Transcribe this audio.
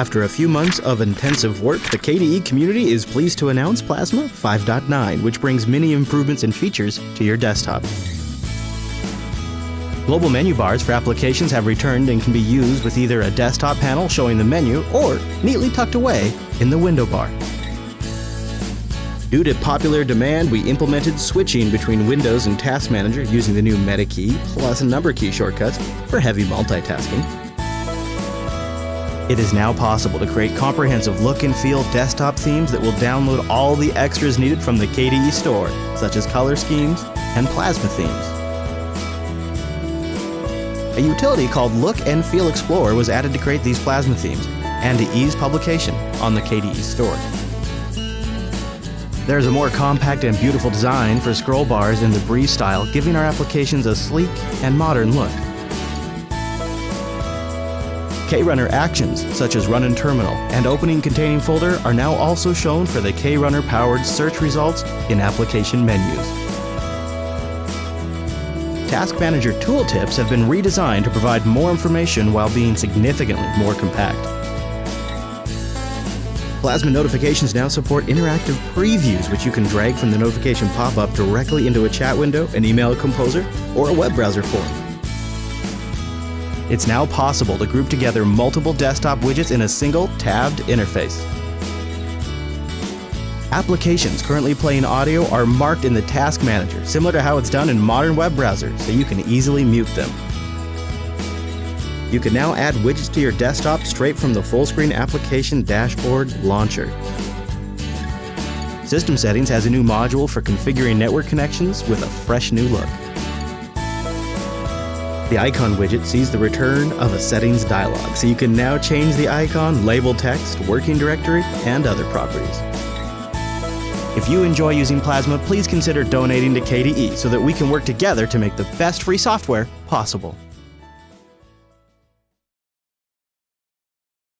After a few months of intensive work, the KDE community is pleased to announce Plasma 5.9, which brings many improvements and features to your desktop. Global menu bars for applications have returned and can be used with either a desktop panel showing the menu or neatly tucked away in the window bar. Due to popular demand, we implemented switching between Windows and Task Manager using the new Meta key plus number key shortcuts for heavy multitasking. It is now possible to create comprehensive look and feel desktop themes that will download all the extras needed from the KDE store, such as color schemes and plasma themes. A utility called Look and Feel Explorer was added to create these plasma themes and to ease publication on the KDE store. There's a more compact and beautiful design for scroll bars in the Breeze style, giving our applications a sleek and modern look. KRunner actions, such as run in terminal and opening containing folder, are now also shown for the KRunner powered search results in application menus. Task Manager tooltips have been redesigned to provide more information while being significantly more compact. Plasma notifications now support interactive previews, which you can drag from the notification pop-up directly into a chat window, an email composer, or a web browser form. It's now possible to group together multiple desktop widgets in a single tabbed interface. Applications currently playing audio are marked in the Task Manager, similar to how it's done in modern web browsers, so you can easily mute them. You can now add widgets to your desktop straight from the full screen application dashboard launcher. System Settings has a new module for configuring network connections with a fresh new look. The icon widget sees the return of a settings dialog, so you can now change the icon, label text, working directory, and other properties. If you enjoy using Plasma, please consider donating to KDE so that we can work together to make the best free software possible.